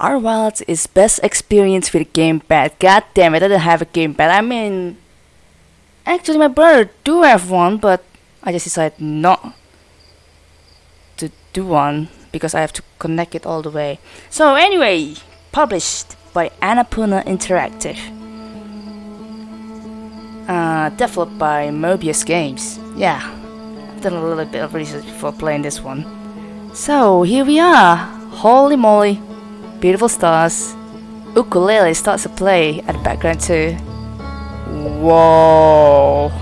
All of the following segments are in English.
Outer Wilds is best experience with gamepad. God damn it, I don't have a gamepad. I mean, actually my brother do have one, but I just decided not to do one because I have to connect it all the way. So anyway, published by Annapurna Interactive. Uh, developed by Mobius Games. Yeah, I've done a little bit of research before playing this one. So here we are. Holy moly, beautiful stars. Ukulele starts to play at the background too. Whoa.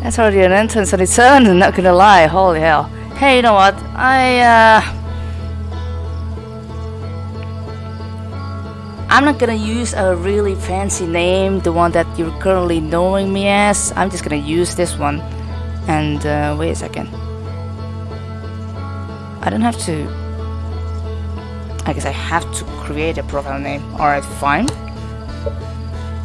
That's already an entrance on its own, I'm not gonna lie, holy hell. Hey, you know what? I, uh... I'm not gonna use a really fancy name, the one that you're currently knowing me as. I'm just gonna use this one. And, uh, wait a second. I don't have to... I guess I have to create a profile name. Alright, fine.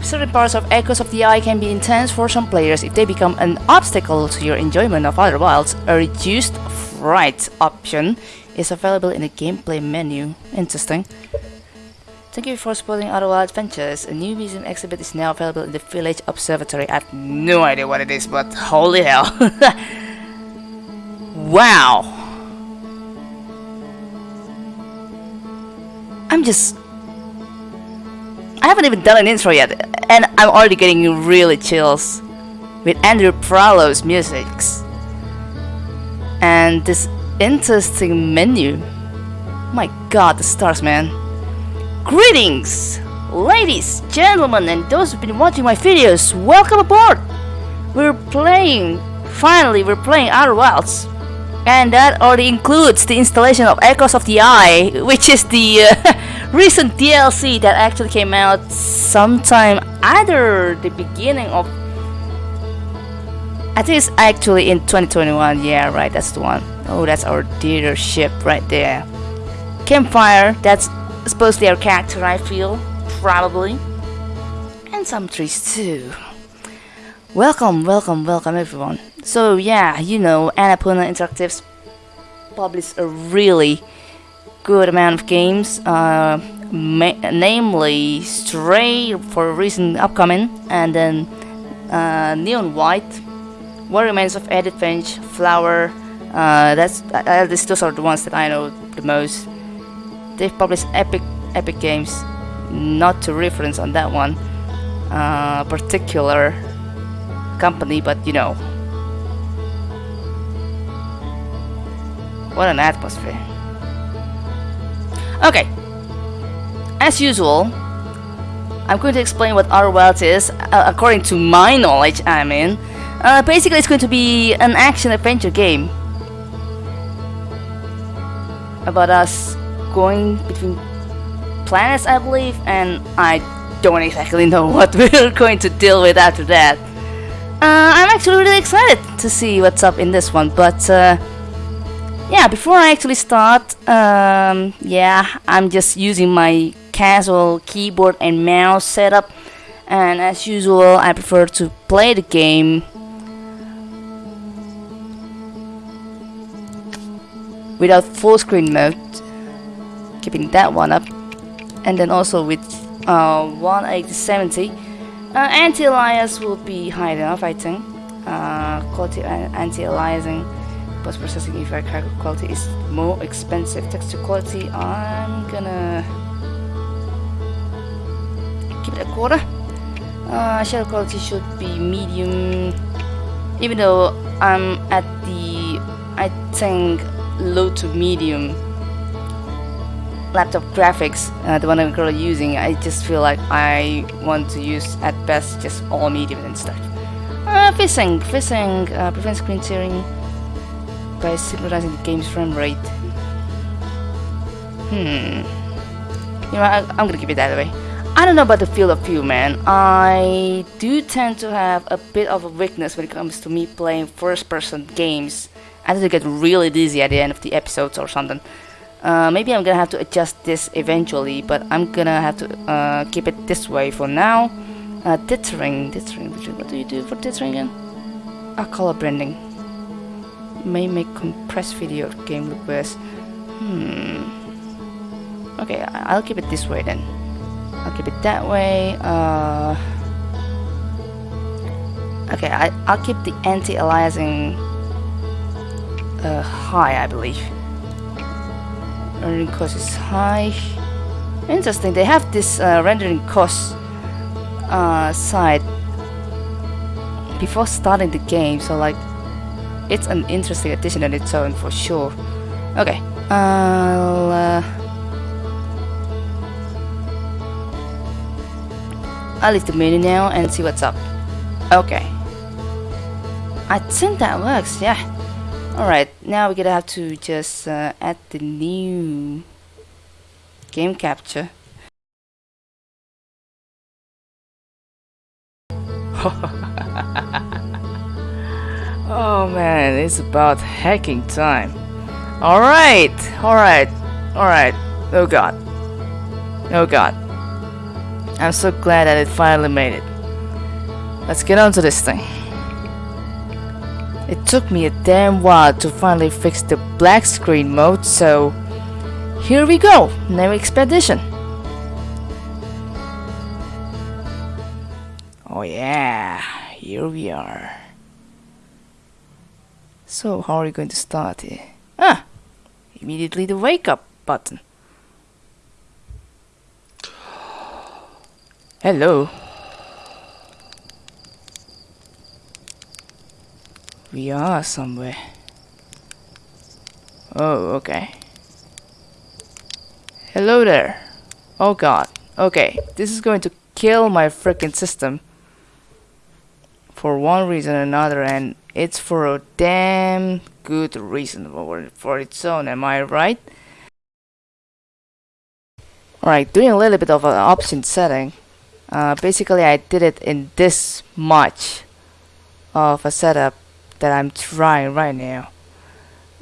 Certain parts of Echoes of the Eye can be intense for some players if they become an obstacle to your enjoyment of Outer Wilds. A reduced fright option is available in the gameplay menu. Interesting. Thank you for supporting Outer Wilds Ventures. A new museum exhibit is now available in the Village Observatory. I have no idea what it is, but holy hell. wow. I'm just I haven't even done an intro yet, and I'm already getting really chills with Andrew Prahlow's music. and this interesting menu. My god, the stars, man. Greetings, ladies, gentlemen, and those who've been watching my videos. Welcome aboard. We're playing, finally, we're playing Outer Wilds. And that already includes the installation of Echoes of the Eye, which is the uh, recent DLC that actually came out sometime either the beginning of I think it's actually in 2021 yeah right that's the one. Oh that's our theater ship right there. Campfire that's supposedly our character I feel probably. And some trees too. Welcome welcome welcome everyone so yeah you know Annapurna Interactives published a really good amount of games uh, namely Stray for a recent upcoming, and then uh, Neon White, What Remains of Edith Finch, Flower. Uh, that's uh, those are the ones that I know the most. They've published epic epic games, not to reference on that one uh, particular company, but you know. What an atmosphere. Okay, as usual, I'm going to explain what Outer Wilds is, uh, according to my knowledge, I mean. Uh, basically, it's going to be an action-adventure game. About us going between planets, I believe, and I don't exactly know what we're going to deal with after that. Uh, I'm actually really excited to see what's up in this one, but uh, yeah, before I actually start, um, yeah, I'm just using my casual keyboard and mouse setup. And as usual I prefer to play the game. Without full screen mode. Keeping that one up. And then also with uh, 18070 uh, anti-alias will be high enough I think. Uh, quality anti-aliasing post processing if quality is more expensive texture quality I'm gonna give it a quarter. Uh, shadow quality should be medium, even though I'm at the, I think, low to medium laptop graphics, uh, the one I'm currently using, I just feel like I want to use at best just all medium and stuff. Uh, FreeSync, FreeSync uh, prevents screen tearing by synchronizing the game's frame rate. Hmm. You know, I, I'm gonna keep it that way. I don't know about the feel of you, man. I do tend to have a bit of a weakness when it comes to me playing first-person games. I tend to get really dizzy at the end of the episodes or something. Uh, maybe I'm gonna have to adjust this eventually, but I'm gonna have to uh, keep it this way for now. Uh, dithering, dithering, what do you do for dithering again? Ah, color blending. May make compressed video game request. Hmm. Okay, I'll keep it this way then. I'll keep it that way. Uh. Okay, I I'll keep the anti-aliasing uh, high, I believe. Rendering cost is high. Interesting. They have this uh, rendering cost uh, side before starting the game, so like it's an interesting addition on its own for sure. Okay, I'll. Uh, I'll leave the menu now and see what's up. Okay. I think that works, yeah. Alright, now we're gonna have to just uh, add the new game capture. oh man, it's about hacking time. Alright, alright, alright. Oh god. Oh god. I'm so glad that it finally made it. Let's get on to this thing. It took me a damn while to finally fix the black screen mode, so here we go, new expedition. Oh yeah, here we are. So how are we going to start here? Ah, immediately the wake up button. Hello. We are somewhere. Oh, okay. Hello there. Oh god. Okay, this is going to kill my freaking system. For one reason or another, and it's for a damn good reason for, for its own, am I right? Alright, doing a little bit of an option setting. Uh, basically, I did it in this much of a setup that I'm trying right now.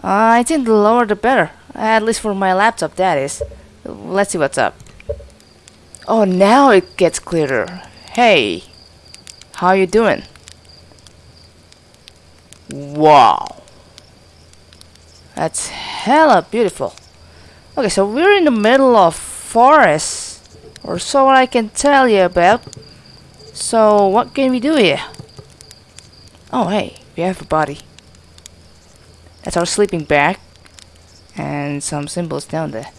Uh, I think the lower the better, at least for my laptop that is. Let's see what's up. Oh, now it gets clearer. Hey, how you doing? Wow. That's hella beautiful. Okay, so we're in the middle of forest, or so I can tell you about. So, what can we do here? Oh, hey, we have a body. That's our sleeping bag. And some symbols down there.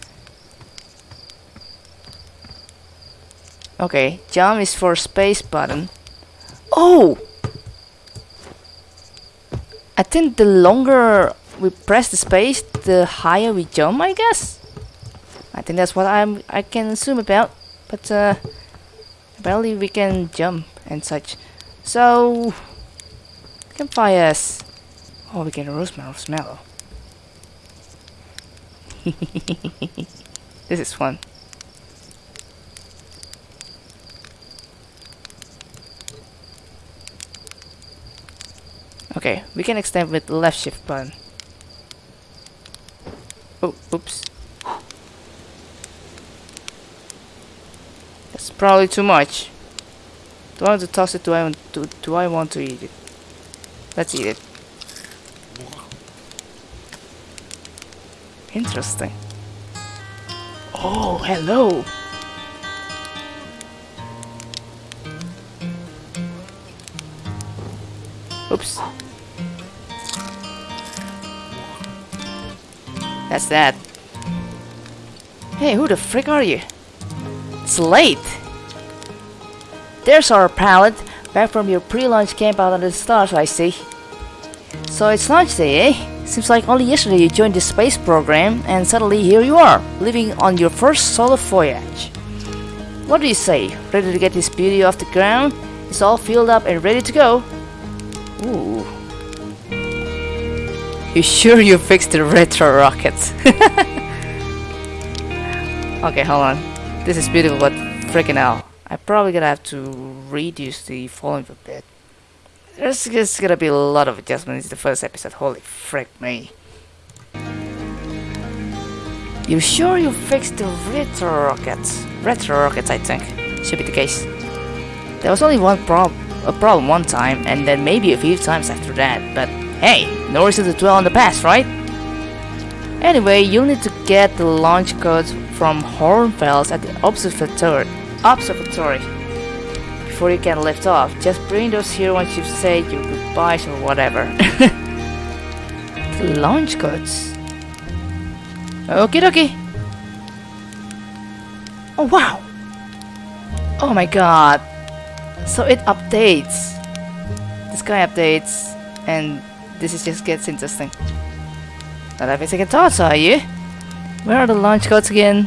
Okay, jump is for space button. Oh! I think the longer we press the space, the higher we jump, I guess? I think that's what I'm I can assume about. But uh apparently we can jump and such. So campfires. Oh we get a roast marshmallow. this is fun. Okay, we can extend with left shift button. Oh, oops. That's probably too much. Do I want to toss it? Do I want to? Do I want to eat it? Let's eat it. Interesting. Oh, hello. Oops. That's that. Hey, who the frick are you? It's late. There's our pallet, back from your pre-launch camp out under the stars, I see. So it's launch day, eh? Seems like only yesterday you joined the space program, and suddenly here you are, living on your first solo voyage. What do you say? Ready to get this beauty off the ground? It's all filled up and ready to go. You sure you fixed the retro rockets? okay, hold on. This is beautiful, but freaking hell. I probably gonna have to reduce the volume a bit. There's just gonna be a lot of adjustments in the first episode. Holy frick me. You sure you fixed the retro rockets? Retro rockets, I think. Should be the case. There was only one problem a problem one time and then maybe a few times after that, but Hey, no reason to dwell on the past, right? Anyway, you'll need to get the launch codes from Hornfels at the observatory. Observatory. Before you can lift off, just bring those here once you've said your goodbyes or whatever. the launch codes. Okie dokie. Oh wow. Oh my god. So it updates. This guy updates and this is just gets interesting. Not having second thoughts, are you? Where are the launch codes again?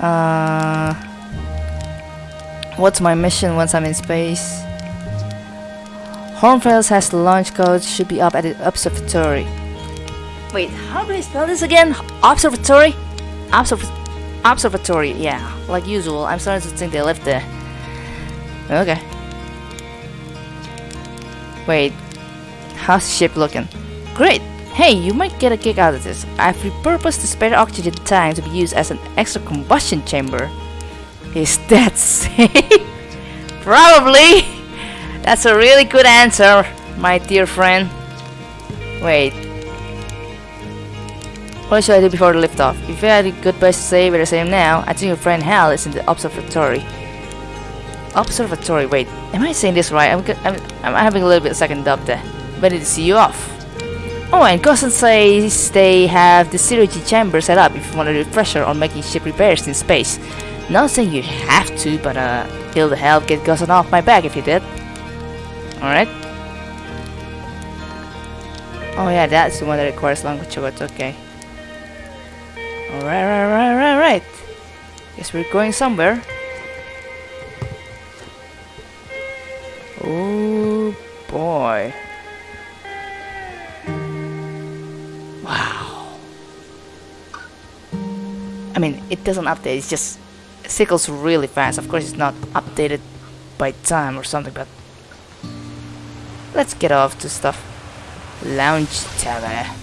Uh, what's my mission once I'm in space? Hornfels has the launch codes, should be up at the observatory. Wait, how do I spell this again? Observatory? Observ observatory, yeah. Like usual, I'm starting to think they left there. Okay. Wait, how's ship looking? Great! Hey, you might get a kick out of this. I've repurposed the spare oxygen tank to be used as an extra combustion chamber. Is that safe? Probably! That's a really good answer, my dear friend. Wait. What should I do before the liftoff? If you had a good place to say where I say now, I think your friend Hal is in the observatory. Observatory, wait, am I saying this right? I'm, I'm, I'm having a little bit of second dub there. Ready to see you off. Oh, and Gossan says they have the zero chamber set up if you want a refresher on making ship repairs in space. Not saying you have to, but uh, it'll help get Gossan off my back if you did. Alright. Oh yeah, that's the one that requires language words, okay. Alright, right, right, right, right. Guess we're going somewhere. It doesn't update, it's just cycles really fast. Of course, it's not updated by time or something, but let's get off to stuff. Lounge tower.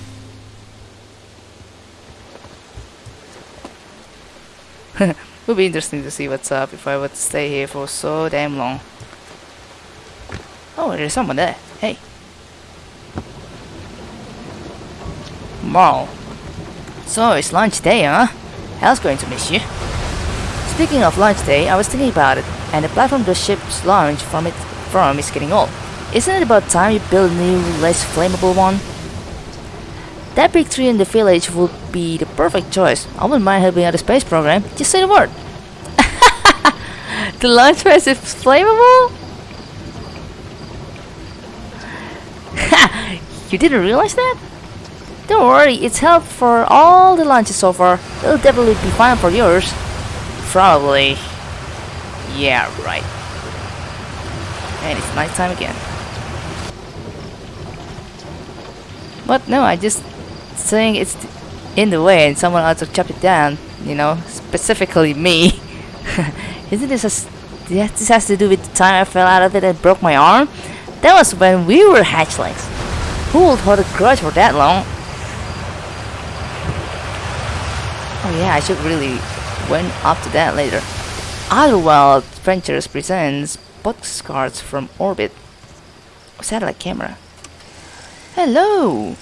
Would be interesting to see what's up if I to stay here for so damn long. Oh, there's someone there. Hey. Wow. So, it's lunch day, huh? Hal's going to miss you. Speaking of launch day, I was thinking about it, and the platform the ship's launch from it from is getting old. Isn't it about time you build a new, less flammable one? That big tree in the village would be the perfect choice. I wouldn't mind helping out the space program. Just say the word. the launch pad is flammable? Ha! you didn't realize that? Don't worry, it's helped for all the lunches so far. It'll definitely be fine for yours. Probably. Yeah, right. And it's nighttime again. But no, I just saying it's in the way and someone else to chop it down, you know, specifically me. Isn't this a... This has to do with the time I fell out of it and broke my arm? That was when we were hatchlings. Who would hold a grudge for that long? Oh yeah, I should really went up to that later. Outer Wilds Ventures presents postcards from orbit. Satellite camera. Hello!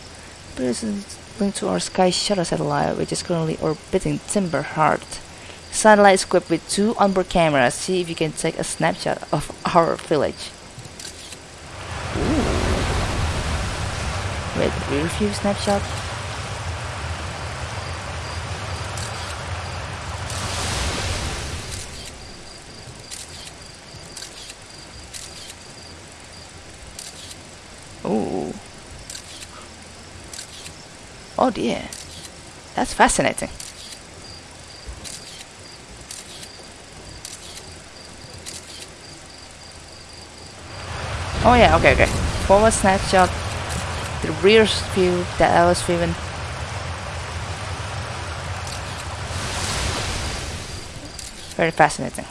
Person linked to our Sky Shuttle satellite, which is currently orbiting Timber Hearth. Satellite is equipped with two onboard cameras. See if you can take a snapshot of our village. Ooh. Wait, view snapshot? Oh. Oh dear. That's fascinating. Oh yeah, okay, okay. Forward snapshot. The rear view that I was viewing. Very fascinating.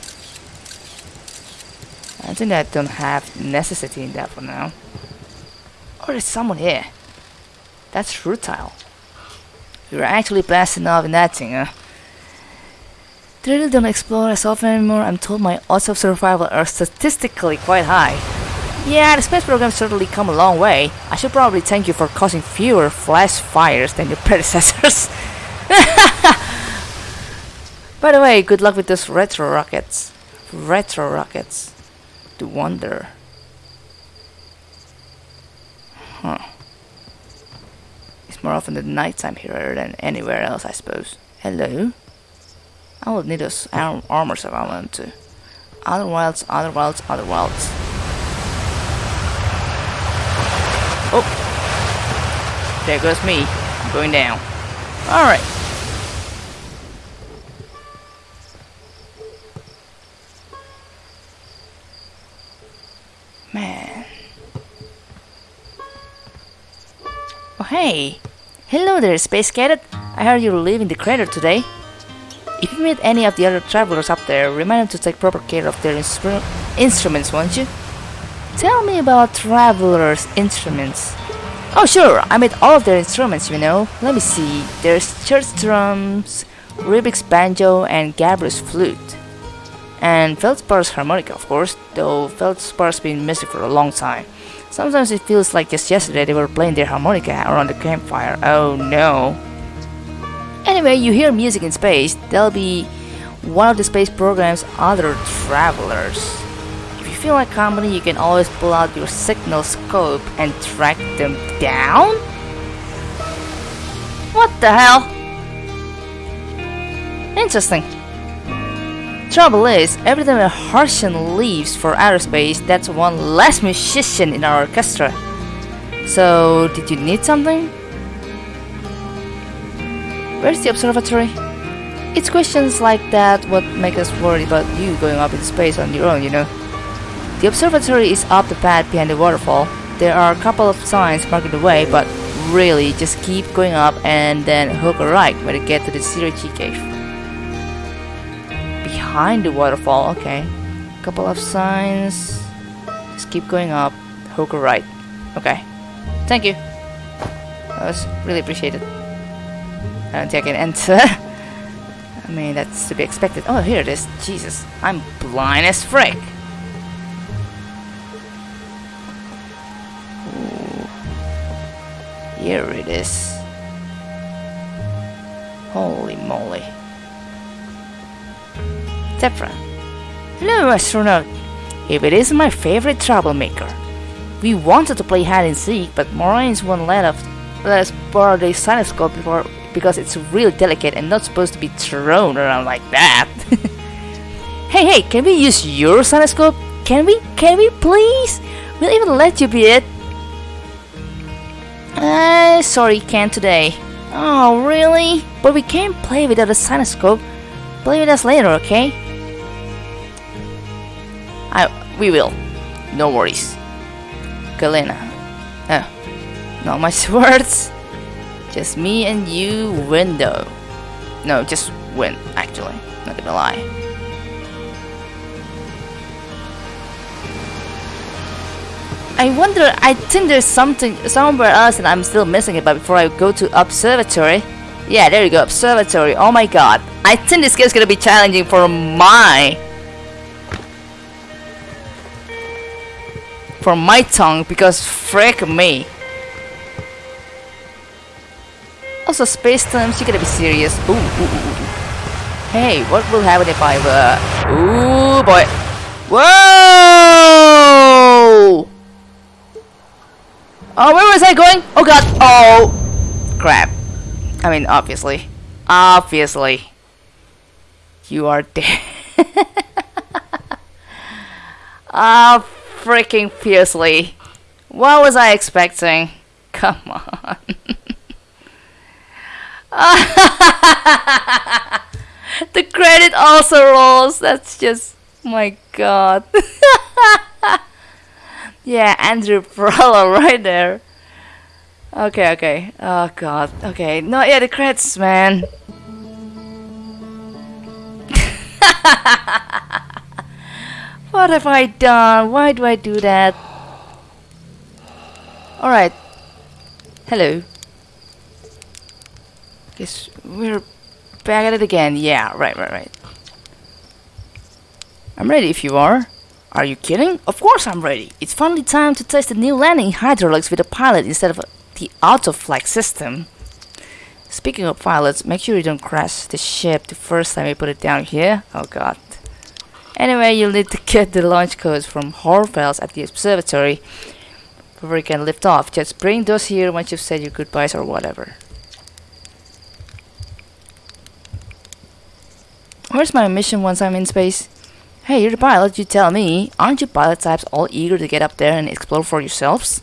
I think I don't have necessity in that for now. Or oh, is someone here? That's futile. You're actually blasting off in that thing, huh? Really don't explore as often anymore. I'm told my odds of survival are statistically quite high. Yeah, the space program certainly come a long way. I should probably thank you for causing fewer flash fires than your predecessors. By the way, good luck with those retro rockets. Retro rockets. To wonder. Huh. It's more often the nighttime here than anywhere else, I suppose. Hello? I will need those arm armors if I want to. Other wilds, other wilds, other wilds. Oh! There goes me. I'm going down. Alright. Man. Hey! Hello there, Space Cadet! I heard you're leaving the crater today. If you meet any of the other travelers up there, remind them to take proper care of their instru instruments, won't you? Tell me about travelers' instruments. Oh sure, I made all of their instruments, you know. Let me see. There's Chert's drums, Riebeck's banjo, and Gabriel's flute. And Feldspar's harmonica, of course, though Feldspar's been missing for a long time. Sometimes it feels like just yesterday they were playing their harmonica around the campfire. Oh no. Anyway, you hear music in space, there'll be one of the space program's other travelers. If you feel like company, you can always pull out your signal scope and track them down? What the hell? Interesting. Trouble is, every time a Hearthian leaves for outer space, that's one less musician in our orchestra. So, did you need something? Where's the observatory? It's questions like that what make us worried about you going up in space on your own, you know. The observatory is up the path behind the waterfall. There are a couple of signs marking the way, but really just keep going up and then hook a right when you get to the G cave. Behind the waterfall, okay. Couple of signs. Just keep going up, hook a right. Okay. Thank you. That was really appreciated. I don't think I can enter. I mean, that's to be expected. Oh, here it is. Jesus, I'm blind as frick. Ooh. Here it is. Holy moly. Hello, astronaut. If it is my favorite troublemaker. We wanted to play hide and seek, but Morines won't let us, let us borrow the cinescope before because it's really delicate and not supposed to be thrown around like that. hey, hey, can we use your cinescope? Can we? Can we please? We'll even let you be it. Uh, sorry, can't today. Oh, really? But we can't play without a cinescope. Play with us later, okay? We will. No worries. Galena. Oh, not much words. Just me and you, win though. No, just win, actually. Not gonna lie. I wonder, I think there's something somewhere else and I'm still missing it, but before I go to Observatory. Yeah, there you go, Observatory. Oh my god. I think this game's gonna be challenging for my... For my tongue, because frick me. Also, space times, you gotta be serious. Ooh, ooh, ooh. Hey, what will happen if I uh Ooh boy. Whoa! Oh, where was I going? Oh god. Oh crap. I mean obviously. Obviously. You are dead. Oh, freaking fiercely. What was I expecting? Come on. the credit also rolls. That's just my god. yeah, Andrew Prahlow right there. Okay, okay. Oh god. Okay. No, yeah, the credits, man. What have I done? Why do I do that? Alright. Hello. Guess we're back at it again. Yeah, right, right, right. I'm ready if you are. Are you kidding? Of course I'm ready. It's finally time to test the new landing hydraulics with a pilot instead of the auto-flight system. Speaking of pilots, make sure you don't crash the ship the first time you put it down here. Oh god. Anyway, you'll need to get the launch codes from Hornfels at the observatory before you can lift off. Just bring those here once you've said your goodbyes or whatever. Where's my mission once I'm in space? Hey, you're the pilot, you tell me. Aren't you pilot types all eager to get up there and explore for yourselves?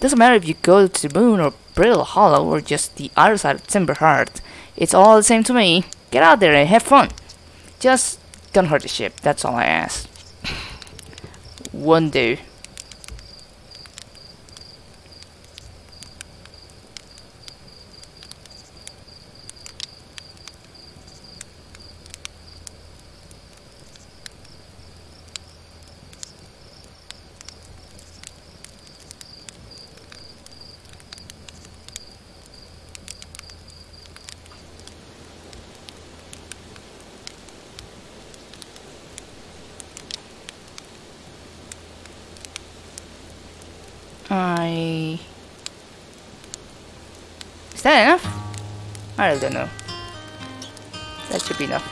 Doesn't matter if you go to the moon or Brittle Hollow or just the other side of Timber Hearth. It's all the same to me. Get out there and have fun. Just don't hurt the ship, that's all I ask. One do. I... Is that enough? I don't know. That should be enough.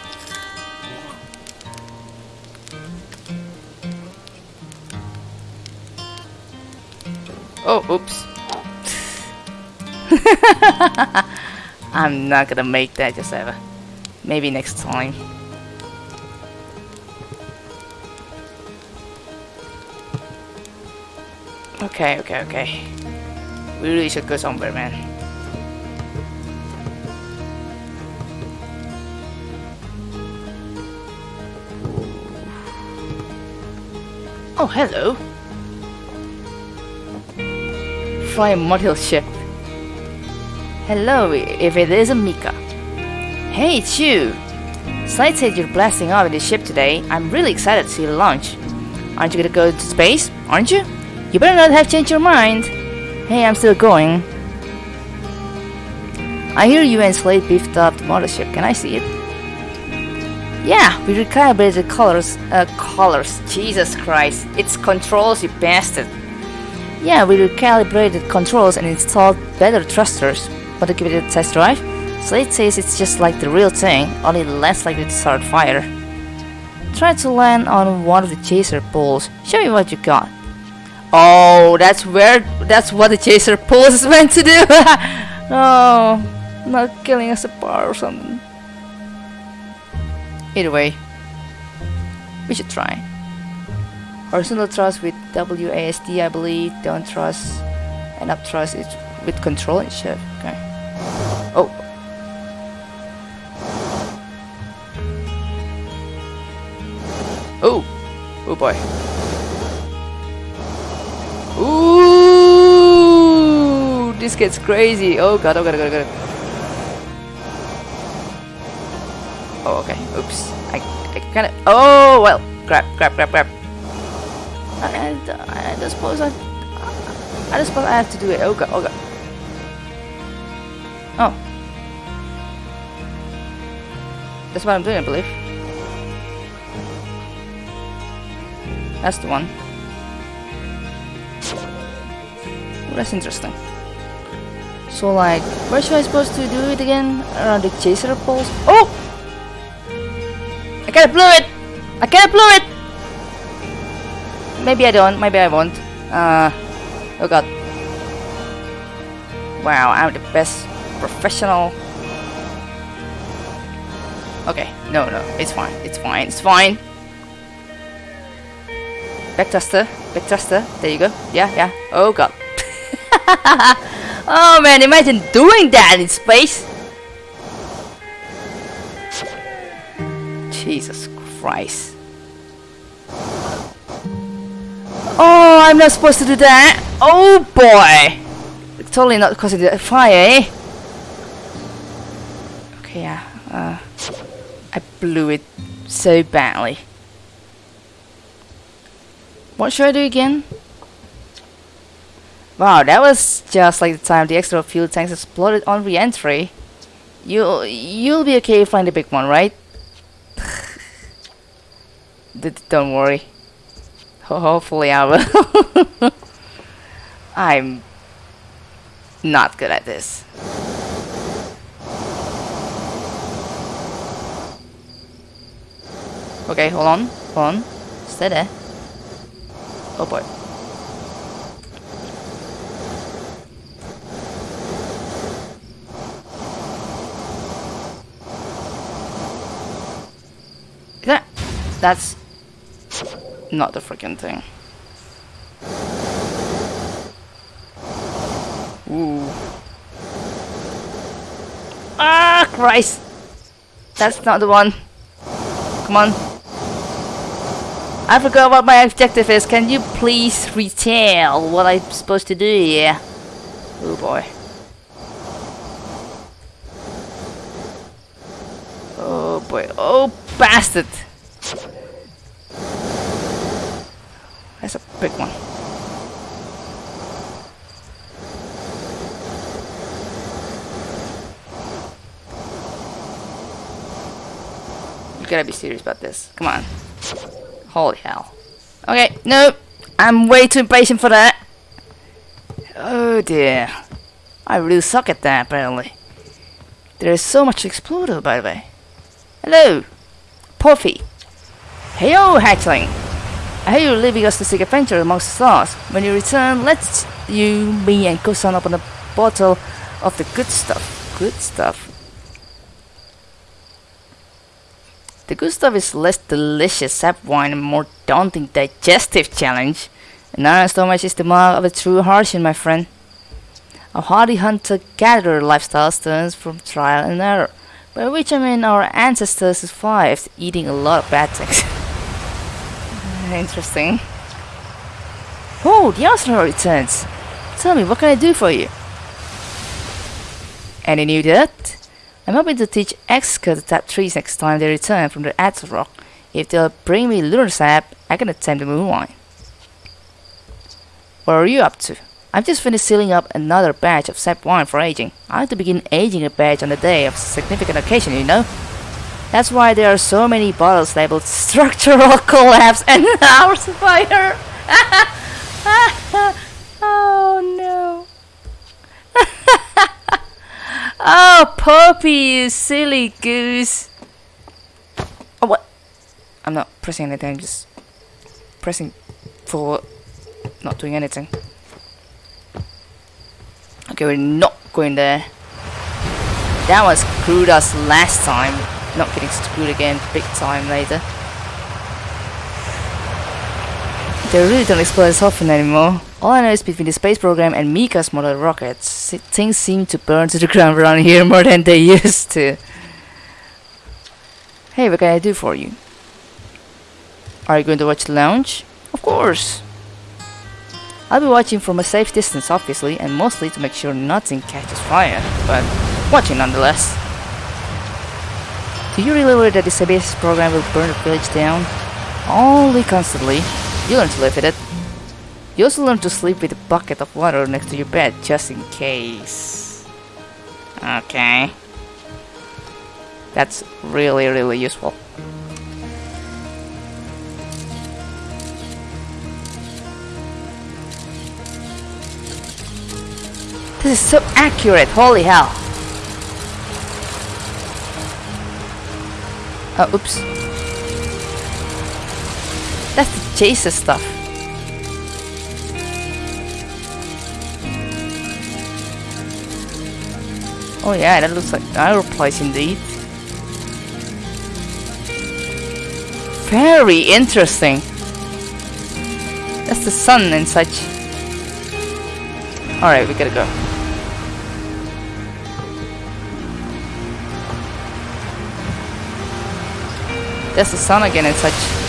Oh, oops. I'm not gonna make that just ever. Maybe next time. Okay, okay, okay. We really should go somewhere, man. Oh, hello. Fly a model ship. Hello, if it isn't Mica. Hey, it's you. Slate said you're blasting off in the ship today. I'm really excited to see the launch. Aren't you gonna go to space? Aren't you? You better not have changed your mind. Hey, I'm still going. I hear you and Slate beefed up the mothership. Can I see it? Yeah, we recalibrated the colors. Uh, colors. Jesus Christ. It's controls, you bastard. Yeah, we recalibrated controls and installed better thrusters. Want to give it a test drive? Slate says it's just like the real thing, only less likely to start fire. Try to land on one of the chaser poles. Show me what you got. Oh, that's where, that's what the chaser pulse is meant to do. no, not killing us apart or something. Either way, we should try. Horizontal thrust with WASD, I believe. Down thrust and up thrust is with control and shift. Okay. Oh. Oh. Oh boy. Ooh, this gets crazy. Oh god, oh god, oh god, oh god. Oh, okay. Oops. I, I kind of. Oh well. Grab, grab, grab, grab. I, I, I suppose I. I just suppose I have to do it. Oh god, oh god. Oh. That's what I'm doing, I believe. That's the one. That's interesting. So like, where should I supposed to do it again? Around the chaser poles? Oh! I kinda blew it! I kinda blew it! Maybe I don't, maybe I won't. Uh, oh god. Wow, I'm the best professional. Okay, no, no, it's fine, it's fine, it's fine. Back thruster, back thruster, there you go. Yeah, yeah, oh god. oh man, imagine doing that in space! Jesus Christ. Oh, I'm not supposed to do that! Oh boy! It's totally not because of the fire, eh? Okay, yeah. Uh, I blew it so badly. What should I do again? Wow, that was just like the time the extra fuel tanks exploded on re-entry. You'll, you'll be okay flying the big one, right? Don't worry. Hopefully I will. I'm not good at this. Okay, hold on, hold on. Stay there. Oh boy. That, that's not the freaking thing. Ooh. Ah, Christ! That's not the one. Come on. I forgot what my objective is. Can you please retell what I'm supposed to do here? Oh boy. Oh boy. Oh bastard! That's a big one. You gotta be serious about this. Come on. Holy hell. Okay, nope. I'm way too impatient for that. Oh dear. I really suck at that apparently. There is so much to explore though, by the way. Hello. Porphy. Heyo, hatchling. I hear you're leaving us to seek adventure amongst the stars. When you return, let's you, me, and Kusan open a bottle of the good stuff. Good stuff. The good stuff is less delicious sap wine and more daunting digestive challenge. An iron stomach is the mark of a true Hearthian, my friend. A hardy hunter-gatherer lifestyle stems from trial and error, by which I mean our ancestors survived eating a lot of bad things. Interesting. Oh, the Arsenal returns. Tell me, what can I do for you? Any new dirt? I'm hoping to teach Esker to tap trees next time they return from the Attlerock. If they'll bring me lunar sap, I can attempt the moonlight. What are you up to? I've just finished sealing up another batch of sap wine for aging. I have to begin aging a batch on the day of a significant occasion, you know? That's why there are so many bottles labeled structural collapse and hours fire. oh no. Oh, Porphy, you silly goose. Oh, what? I'm not pressing anything, I'm just pressing for not doing anything. Okay, we're not going there. That was screwed us last time not getting screwed again big time later. They really don't explode as often anymore. All I know is between the space program and Mica's model rockets, things seem to burn to the ground around here more than they used to. Hey, what can I do for you? Are you going to watch the lounge? Of course! I'll be watching from a safe distance obviously, and mostly to make sure nothing catches fire, but watching nonetheless. Do you really worry that the CBS program will burn the village down? Only constantly. You learn to live with it. You also learn to sleep with a bucket of water next to your bed, just in case. Okay. That's really, really useful. This is so accurate, holy hell. Oh, oops. That's the chaser stuff. Oh yeah, that looks like our place indeed. Very interesting. That's the sun and such. Alright, we gotta go. There's the sun again and such.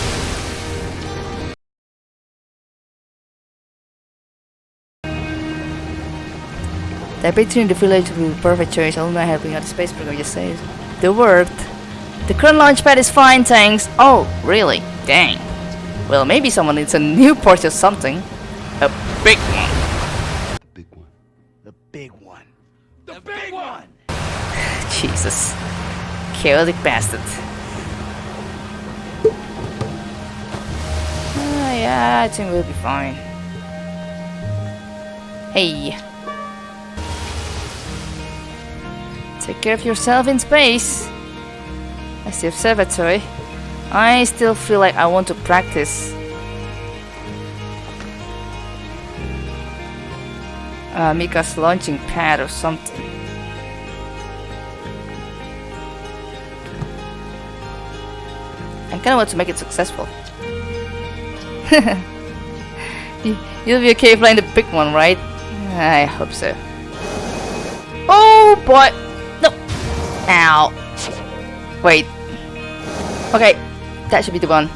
The between in the village will be perfect choice, only by helping out the space program just says. The word. The current launch pad is fine, thanks. Oh, really? Dang. Well, maybe someone needs a new port or something. A big one. The big one. The big one. The big one! Jesus. Chaotic bastard. Ay, Yeah, I think we'll be fine. Hey. Take care of yourself in space. As the observatory. I still feel like I want to practice. Uh, Mica's launching pad or something. I kinda want to make it successful. You'll be okay playing the big one, right? I hope so. Oh boy! Ow! Wait. Okay, that should be the one.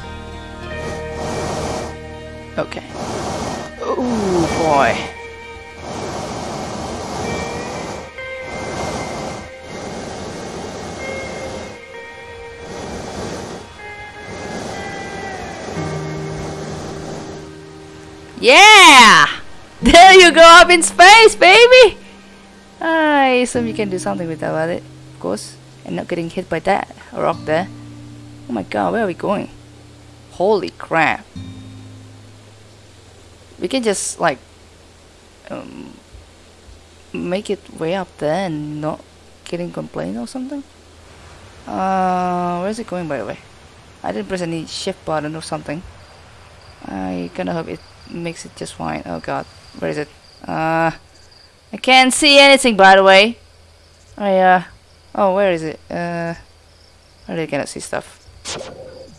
Okay. Oh boy. Yeah! There you go up in space, baby! I assume you can do something with that, about it, of course. And not getting hit by that rock there. Oh my god, where are we going? Holy crap. We can just, like, um, make it way up there and not getting complained or something? Uh, where's it going by the way? I didn't press any shift button or something. I kinda hope it makes it just fine. Oh god, where is it? Uh, I can't see anything by the way. I uh, oh where is it? Uh, I really cannot see stuff.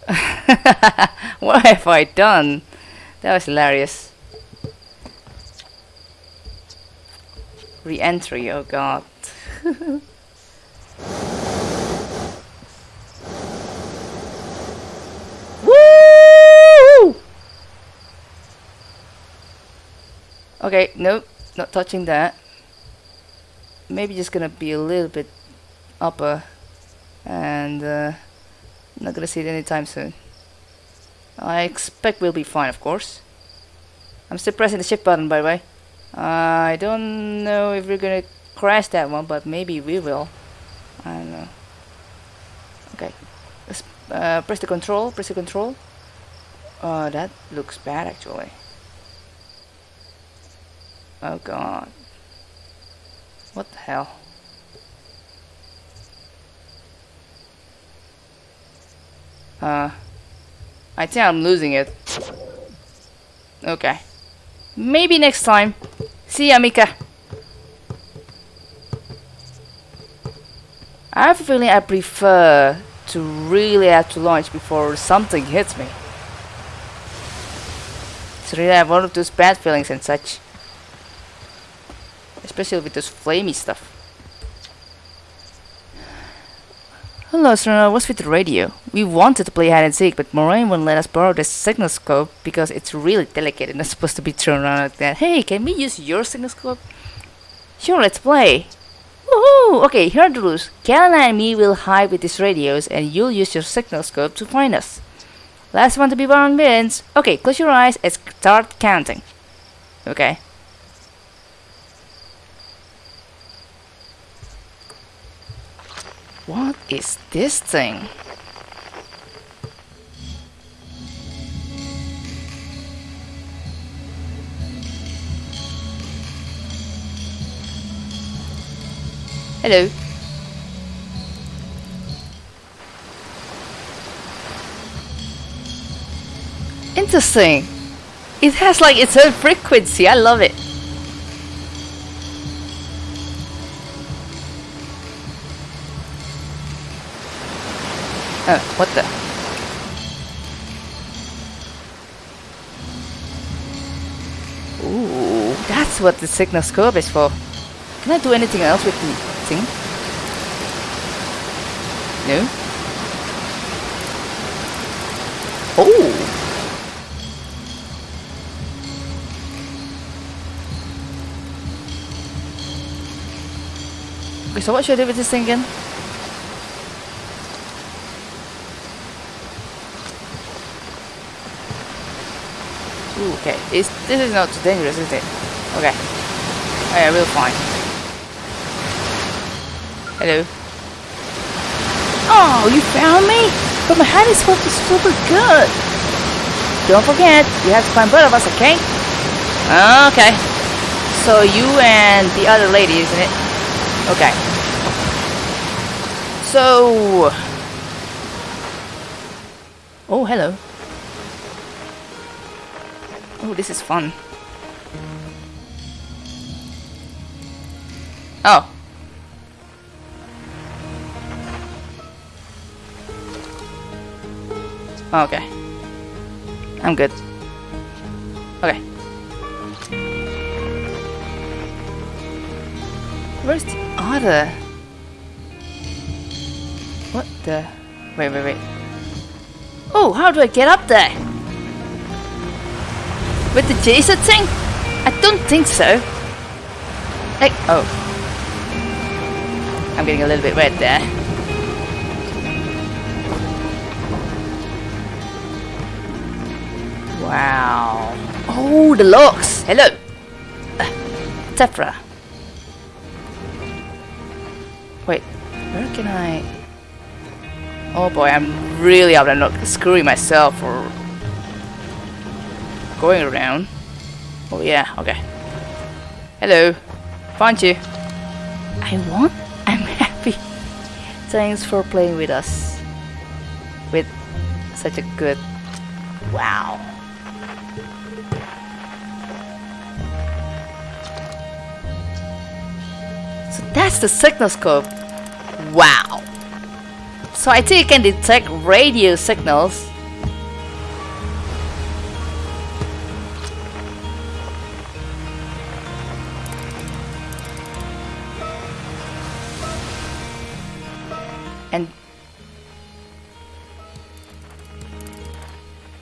what have I done? That was hilarious. Re-entry, oh god. Woo! Okay, nope, not touching that. Maybe just gonna be a little bit upper and uh, not gonna see it anytime soon. I expect we'll be fine, of course. I'm still pressing the shift button, by the way. Uh, I don't know if we're gonna crash that one, but maybe we will. I don't know. Okay, let's uh, press the control. Press the control. Oh, that looks bad actually. Oh god. What the hell? Uh, I think I'm losing it. Okay. Maybe next time. See ya, Mica. I have a feeling I prefer to really have to launch before something hits me. It's really I one of those bad feelings and such. Especially with those flamey stuff. Hello, sir. What's with the radio? We wanted to play hide and seek, but Moraine won't let us borrow the signal scope because it's really delicate and not supposed to be thrown around like that. Hey, can we use your signal scope? Sure, let's play. Woohoo! Okay, here are the rules. Galena and me will hide with these radios, and you'll use your signal scope to find us. Last one to be born wins. Okay, close your eyes and start counting. Okay. What is this thing? Hello. Interesting. It has like its own frequency. I love it. Oh, what the? Ooh, that's what the signal scope is for. Can I do anything else with the thing? No? Oh! Okay, so what should I do with this thing again? Ooh, okay, it's, this is not too dangerous, is it? Okay. Yeah, we'll find. Hello. Oh, you found me? But my hiding is super good. don't forget, you have to find both of us, okay? Okay. So you and the other lady, isn't it? Okay. So... Oh, hello. Oh, this is fun. Oh. oh. Okay. I'm good. Okay. Where's the other? What the? Wait, wait, wait. Oh, how do I get up there? With the Jason thing? I don't think so. Hey, oh. I'm getting a little bit wet there. Wow. Oh, the locks. Hello. Uh, Tephra. Wait, where can I... Oh boy, I'm really out. I'm not screwing myself or going around. Oh yeah, okay. Hello. Found you. I won? I'm happy. Thanks for playing with us. With such a good... Wow. So that's the signal scope. Wow. So I think it can detect radio signals. And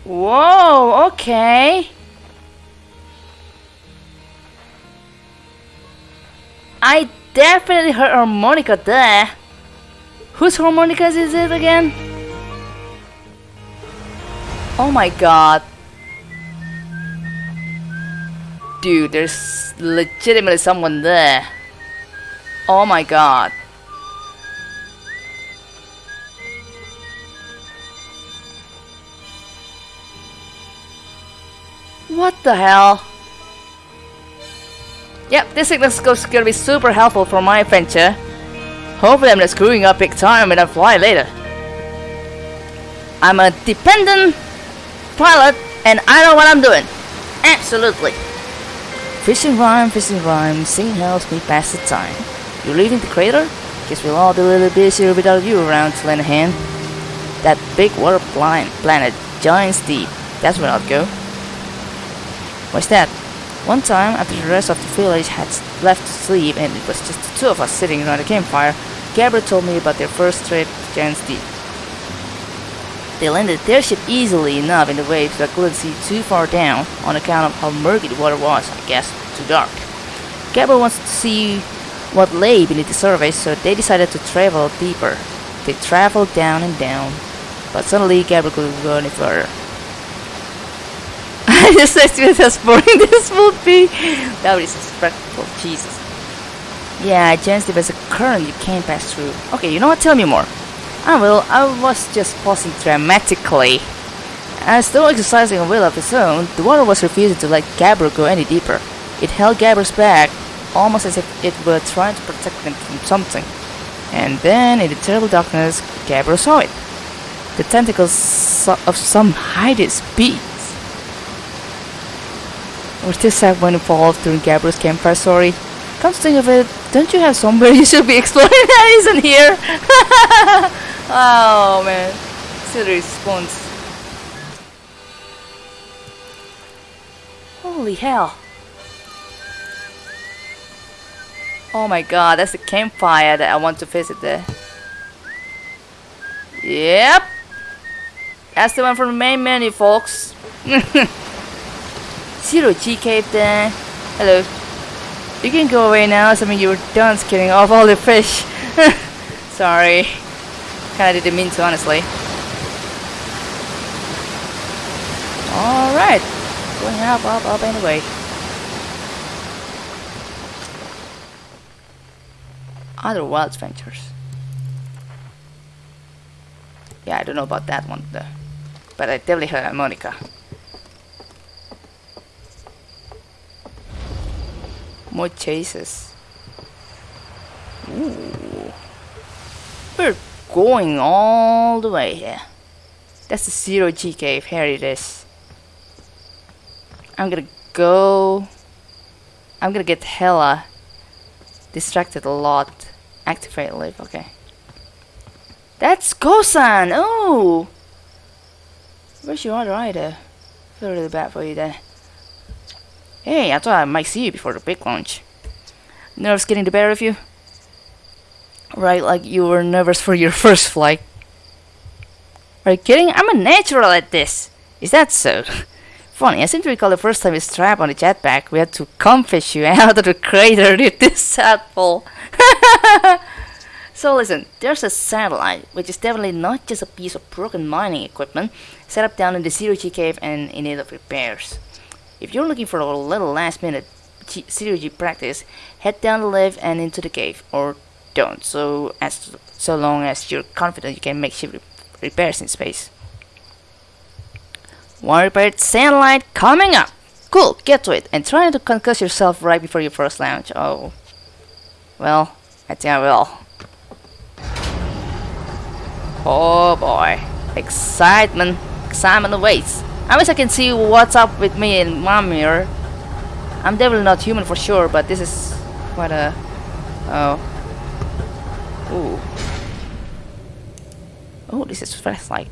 Whoa, okay. I definitely heard harmonica there. Whose harmonicas is it again? Oh my god. Dude, there's legitimately someone there. Oh my god. What the hell? Yep, this signal is gonna be super helpful for my adventure. Hopefully I'm not screwing up big time when I fly later. I'm a dependent pilot and I know what I'm doing. Absolutely. Fishing rhyme, fishing rhyme, sing helps me pass the time. You're leaving the crater? Guess we'll all be a little busier without you around to lend a hand. That big water planet, Giant's Deep, that's where I'll go. What's that? One time, after the rest of the village had left to sleep and it was just the two of us sitting around a campfire, Gabriel told me about their first trip to Giant's Deep. They landed their ship easily enough in the waves I couldn't see too far down on account of how murky the water was, I guess, too dark. Gabriel wanted to see what lay beneath the surface, so they decided to travel deeper. They traveled down and down, but suddenly Gabriel couldn't go any further. I just expected how boring this would be. That was disrespectful, Jesus. Yeah, Deep is a current you can't pass through. Okay, you know what? Tell me more. I will. I was just pausing dramatically. As though exercising a will of its own, the water was refusing to let Gabriel go any deeper. It held Gabriel's back, almost as if it were trying to protect him from something. And then, in the terrible darkness, Gabriel saw it. The tentacles of some hideous beast. Was this someone involved during Gabriel's campfire story? Come to think of it, don't you have somewhere you should be exploring that isn't here? oh man. Silly response. Holy hell. Oh my god, that's the campfire that I want to visit there. Yep. That's the one from the main menu, folks. Zero G there. Hello. You can go away now, so I mean you were done skinning off all the fish. Sorry. Kinda didn't mean to, honestly. Alright. Going up, up, up anyway. Outer Wilds adventures. Yeah, I don't know about that one though. But I definitely heard harmonica. More chases. Ooh. We're going all the way here. That's the zero G cave. Here it is. I'm gonna go. I'm gonna get hella distracted a lot. Activate live. Okay. That's Gossan. Oh. Where's your other eye there? Feel really bad for you there. Hey, I thought I might see you before the big launch. Nerves getting the better of you? Right, like you were nervous for your first flight. Are you kidding? I'm a natural at this. Is that so? Funny, I seem to recall the first time we strapped on the jetpack, we had to comfish you out of the crater with this sad fall. so listen, there's a satellite, which is definitely not just a piece of broken mining equipment, set up down in the Zero G cave and in need of repairs. If you're looking for a little last minute G Zero G practice, head down the lift and into the cave, or don't, so as so long as you're confident you can make ship repairs in space. One repaired satellite coming up! Cool, get to it, and try not to concuss yourself right before your first launch. Oh. Well, I think I will. Oh boy. Excitement. Excitement awaits. I wish I can see what's up with me in my mirror. I'm definitely not human for sure, but this is quite a... Oh. Ooh. Oh, this is fresh like.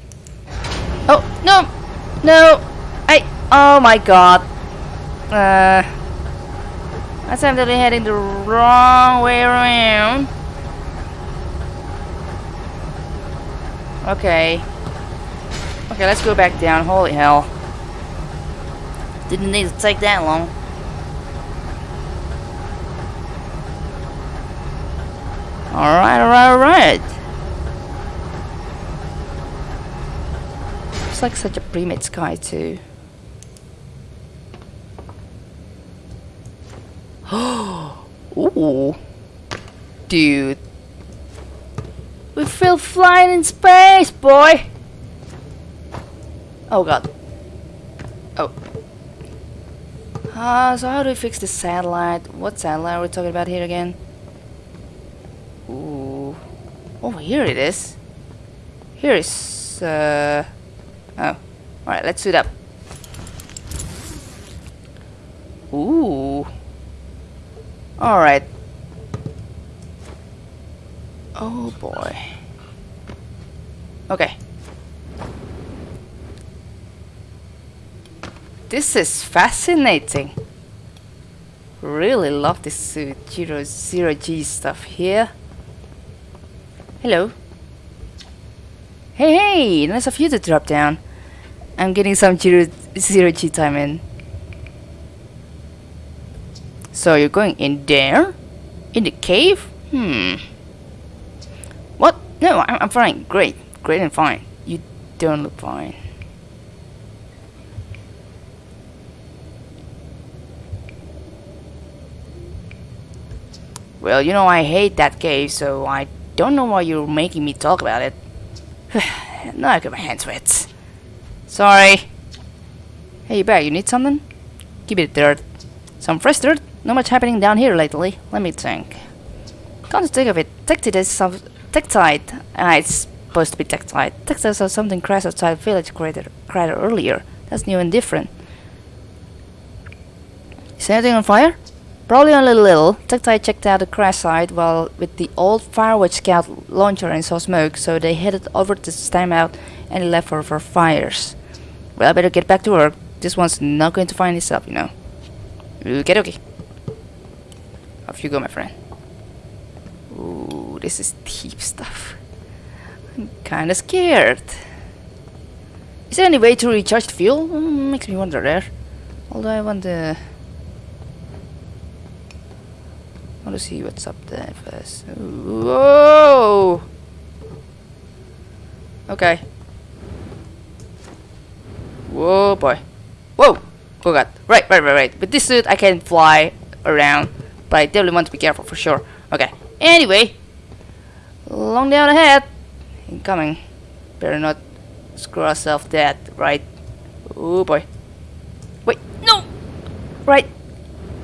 Oh, no! No! I... Oh my god. Uh... I seem to be heading the wrong way around. Okay. Okay, let's go back down. Holy hell. Didn't need to take that long. Alright, alright, alright. Looks like such a pre-made sky too. Ooh. Dude. We feel flying in space, boy! Oh god. Oh. Uh, so how do we fix the satellite? What satellite are we talking about here again? Ooh. Oh, here it is. Here is, uh... Oh. Alright, let's suit up. Ooh. Alright. Oh boy. Okay. This is fascinating. Really love this suit. Zero, zero G stuff here. Hello. Hey, hey! Nice of you to drop down. I'm getting some zero, zero G time in. So you're going in there? In the cave? Hmm. What? No, I'm, I'm fine. Great. Great and fine. You don't look fine. Well, you know I hate that cave, so I don't know why you're making me talk about it. now I got my hands wet. Sorry. Hey, you Bear, you need something? Give me dirt. Some fresh dirt? Not much happening down here lately. Let me think. To think of it, Tektite is some Tektite. Ah, it's supposed to be Tektite. Tektite saw something crash outside village crater, crater earlier. That's new and different. Is anything on fire? Probably only a little. Tektite checked out the crash site while with the old Firewatch scout launcher and saw smoke, so they headed over to stamp out any left over fires. Well, I better get back to work. This one's not going to find itself, you know. Okay, okay. Off you go, my friend. Ooh, this is deep stuff. I'm kinda scared. Is there any way to recharge the fuel? Mm, makes me wonder there. Although I want to... I want to see what's up there first. Whoa! Okay. Whoa, boy. Whoa! Oh god. Right, right, right, right. With this suit, I can fly around. But I definitely want to be careful for sure. Okay. Anyway. Long down ahead. Incoming. Better not screw ourselves dead, right? Oh boy. Wait, no! Right.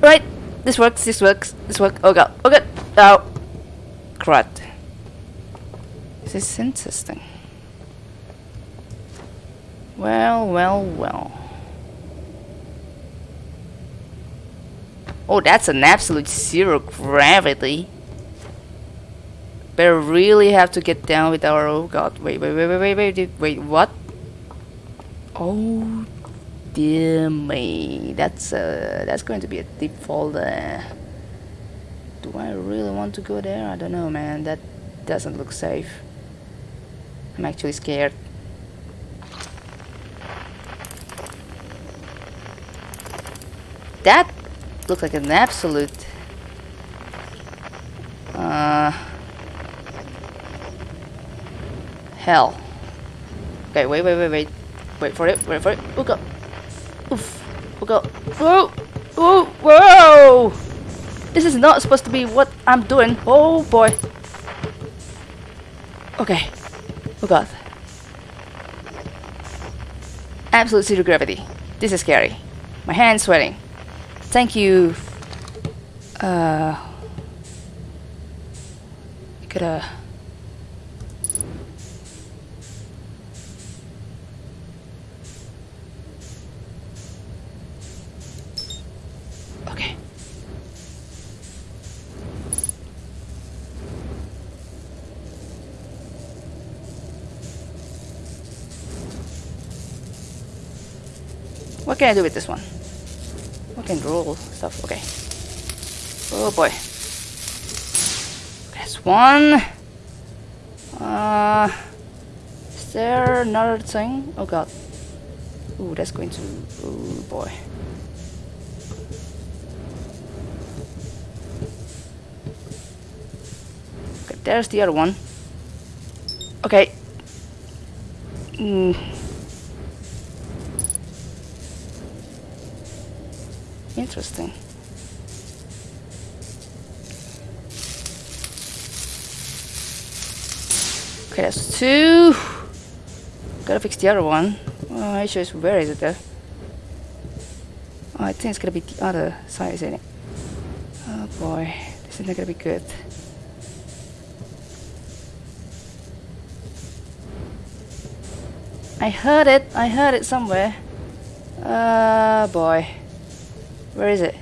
Right. This works, this works, this works. Oh god, oh god, oh. Crud. This is interesting. Well, well, well. Oh, that's an absolute zero gravity. Better really have to get down with our... Oh god, wait, wait, wait, wait, wait, wait, wait what? Oh dear me. That's, uh, that's going to be a deep fall there. Do I really want to go there? I don't know, man. That doesn't look safe. I'm actually scared. That looks like an absolute uh, hell. Okay, wait, wait, wait, wait. Wait for it, wait for it. Look up. Oof. Up. Whoa! Whoa! Whoa! This is not supposed to be what I'm doing. Oh boy. Okay. Oh god. Absolute zero gravity. This is scary. My hand's sweating. Thank you. Uh. You could, uh. Can I do with this one? I can roll stuff. Okay. Oh boy. That's one. Uh, is there another thing? Oh god. Ooh, that's going to. Oh boy. Okay, there's the other one. Okay. Hmm. Interesting. Okay, that's two. Gotta fix the other one. Oh, issue is where is it though? Oh, I think it's gonna be the other side, isn't it? Oh boy, this is not gonna be good. I heard it. I heard it somewhere. Uh, boy. Where is it?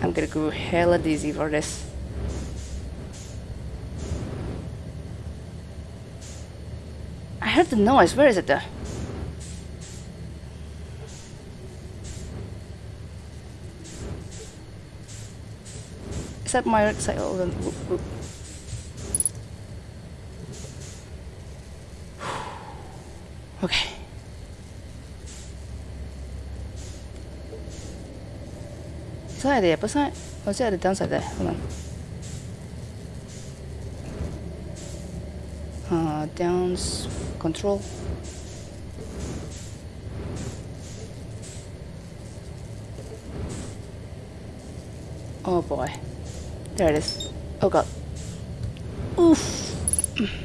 I'm gonna go hella dizzy for this. I heard the noise. Where is it though? Is that my right side? Oh, then, whoop, whoop. Okay. Side the upper side? Or it at the downside there? Hold on. Uh, downs control. Oh boy. There it is. Oh god. Oof.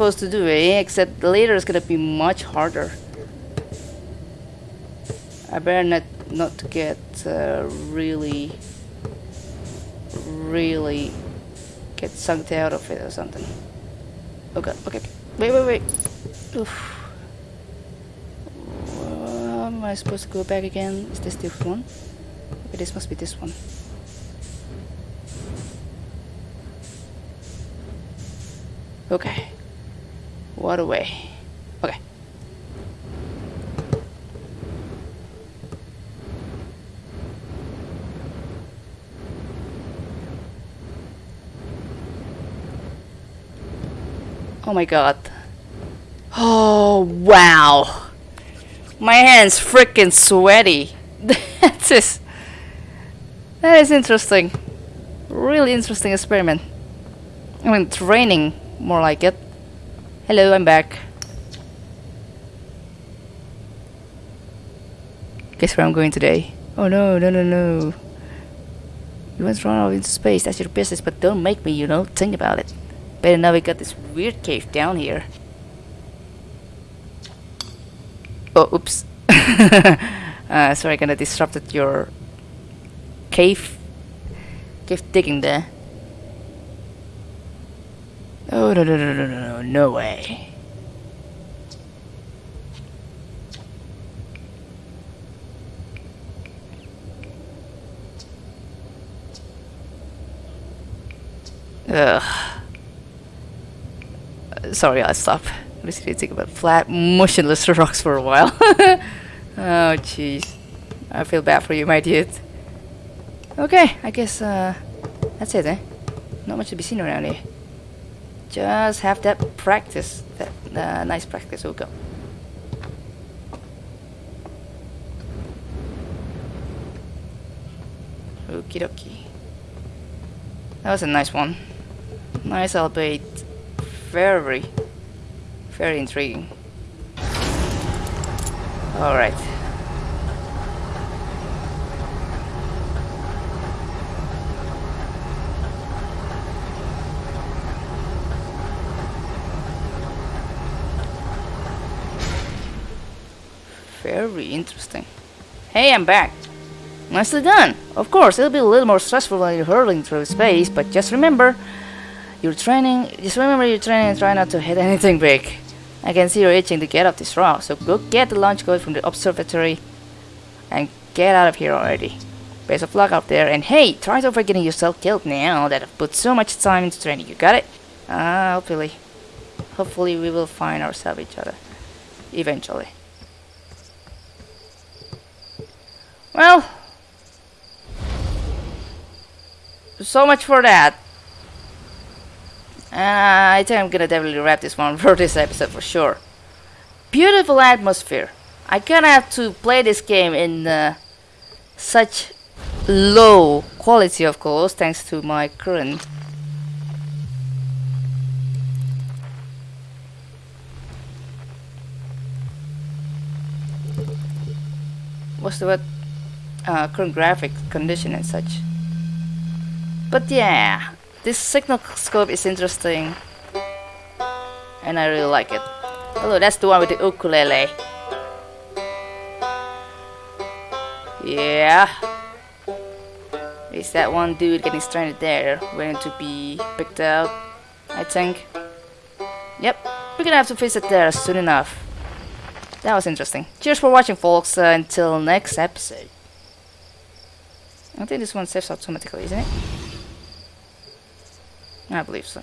Supposed to do, eh? Except later it's gonna be much harder. I better not not get uh, really, really get sucked out of it or something. Okay, okay. Wait, wait, wait. Oof. Am I supposed to go back again? Is this the one? Okay, this must be this one. Okay. What a way. Okay. Oh my god. Oh, wow. My hand's freaking sweaty. that is that is interesting. Really interesting experiment. I mean, training, more like it. Hello, I'm back. Guess where I'm going today? Oh no, no, no, no. You want to run off into space, that's your business, but don't make me, you know, think about it. Better now we got this weird cave down here. Oh, oops. uh, sorry, I kinda disrupted your cave, cave digging there. Oh, no, no, no, no, no, no, way. Ugh. Sorry, I'll stop. To think about flat, motionless rocks for a while. oh, jeez. I feel bad for you, my dude. Okay, I guess uh, that's it, eh? Not much to be seen around here. Just have that practice, that uh, nice practice. We'll go. Okie dokie. That was a nice one. Nice, albeit very, very intriguing. Alright. Very interesting. Hey, I'm back. Nicely done. Of course, it'll be a little more stressful when you're hurling through space, but just remember, you're training. Just remember you're training and try not to hit anything big. I can see you're itching to get off this rock, so go get the launch code from the observatory and get out of here already. Best of luck out there, and hey, try to avoid getting yourself killed now that I've put so much time into training. You got it? Ah, hopefully. Hopefully we will find ourselves each other. Eventually. Well, so much for that. Uh, I think I'm gonna definitely wrap this one for this episode for sure. Beautiful atmosphere. I kinda have to play this game in uh, such low quality, of course, thanks to my current. What's the word? Uh, current graphic condition and such. But yeah, this signal scope is interesting and I really like it. Oh, that's the one with the ukulele. Yeah. Is that one dude getting stranded there, waiting to be picked up, I think. Yep, we're gonna have to visit there soon enough. That was interesting. Cheers for watching folks, uh, until next episode. I think this one saves automatically, isn't it? I believe so.